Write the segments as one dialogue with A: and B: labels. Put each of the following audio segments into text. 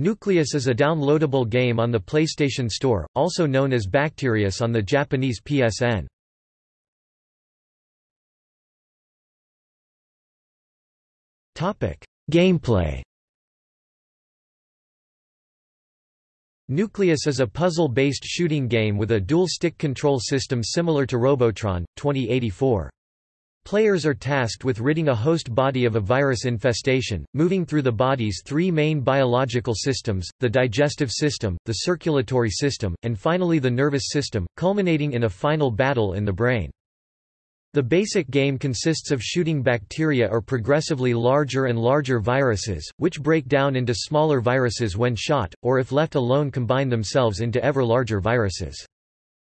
A: Nucleus is a downloadable game on the PlayStation Store, also known as Bacterius on the Japanese PSN. Gameplay Nucleus is a puzzle-based shooting game with a dual-stick control system similar to Robotron, 2084. Players are tasked with ridding a host body of a virus infestation, moving through the body's three main biological systems, the digestive system, the circulatory system, and finally the nervous system, culminating in a final battle in the brain. The basic game consists of shooting bacteria or progressively larger and larger viruses, which break down into smaller viruses when shot, or if left alone combine themselves into ever larger viruses.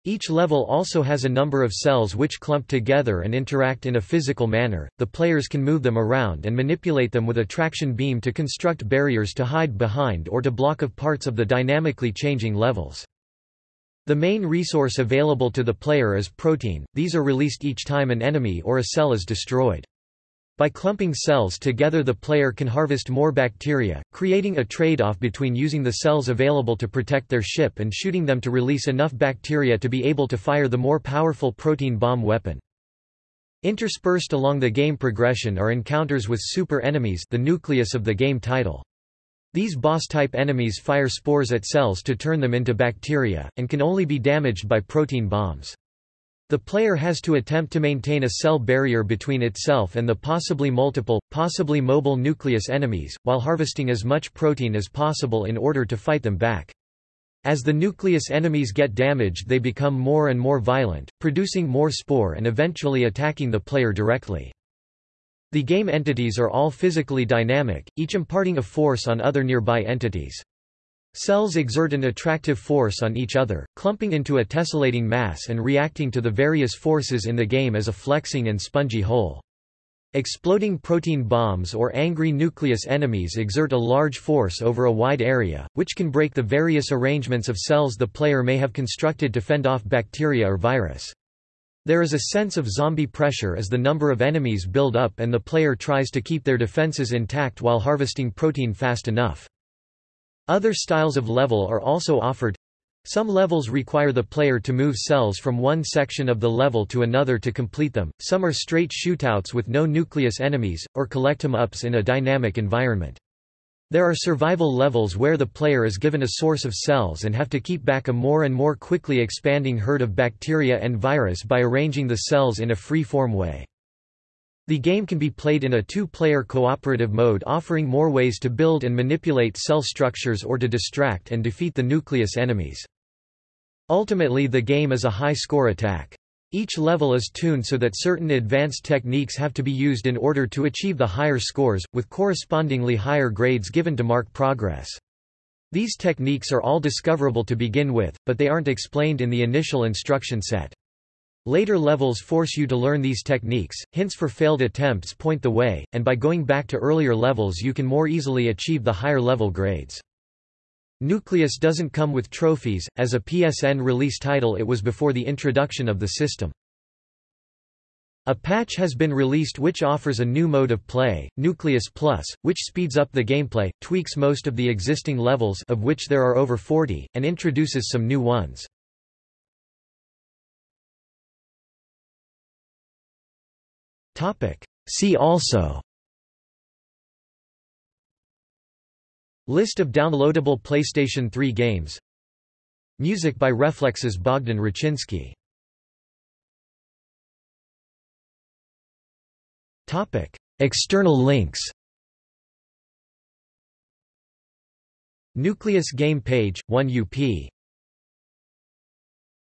A: Each level also has a number of cells which clump together and interact in a physical manner. The players can move them around and manipulate them with a traction beam to construct barriers to hide behind or to block of parts of the dynamically changing levels. The main resource available to the player is protein, these are released each time an enemy or a cell is destroyed. By clumping cells together the player can harvest more bacteria, creating a trade-off between using the cells available to protect their ship and shooting them to release enough bacteria to be able to fire the more powerful protein bomb weapon. Interspersed along the game progression are encounters with super enemies the nucleus of the game title. These boss-type enemies fire spores at cells to turn them into bacteria, and can only be damaged by protein bombs. The player has to attempt to maintain a cell barrier between itself and the possibly multiple, possibly mobile nucleus enemies, while harvesting as much protein as possible in order to fight them back. As the nucleus enemies get damaged they become more and more violent, producing more spore and eventually attacking the player directly. The game entities are all physically dynamic, each imparting a force on other nearby entities. Cells exert an attractive force on each other, clumping into a tessellating mass and reacting to the various forces in the game as a flexing and spongy whole. Exploding protein bombs or angry nucleus enemies exert a large force over a wide area, which can break the various arrangements of cells the player may have constructed to fend off bacteria or virus. There is a sense of zombie pressure as the number of enemies build up and the player tries to keep their defenses intact while harvesting protein fast enough. Other styles of level are also offered. Some levels require the player to move cells from one section of the level to another to complete them, some are straight shootouts with no nucleus enemies, or collect them ups in a dynamic environment. There are survival levels where the player is given a source of cells and have to keep back a more and more quickly expanding herd of bacteria and virus by arranging the cells in a free-form way. The game can be played in a two-player cooperative mode offering more ways to build and manipulate cell structures or to distract and defeat the nucleus enemies. Ultimately the game is a high-score attack. Each level is tuned so that certain advanced techniques have to be used in order to achieve the higher scores, with correspondingly higher grades given to mark progress. These techniques are all discoverable to begin with, but they aren't explained in the initial instruction set. Later levels force you to learn these techniques, hints for failed attempts point the way, and by going back to earlier levels you can more easily achieve the higher level grades. Nucleus doesn't come with trophies, as a PSN release title it was before the introduction of the system. A patch has been released which offers a new mode of play, Nucleus Plus, which speeds up the gameplay, tweaks most of the existing levels of which there are over 40, and introduces some new ones. See also. List of downloadable PlayStation 3 games. Music by Reflexes Bogdan Rachinsky External links. Nucleus game page, 1UP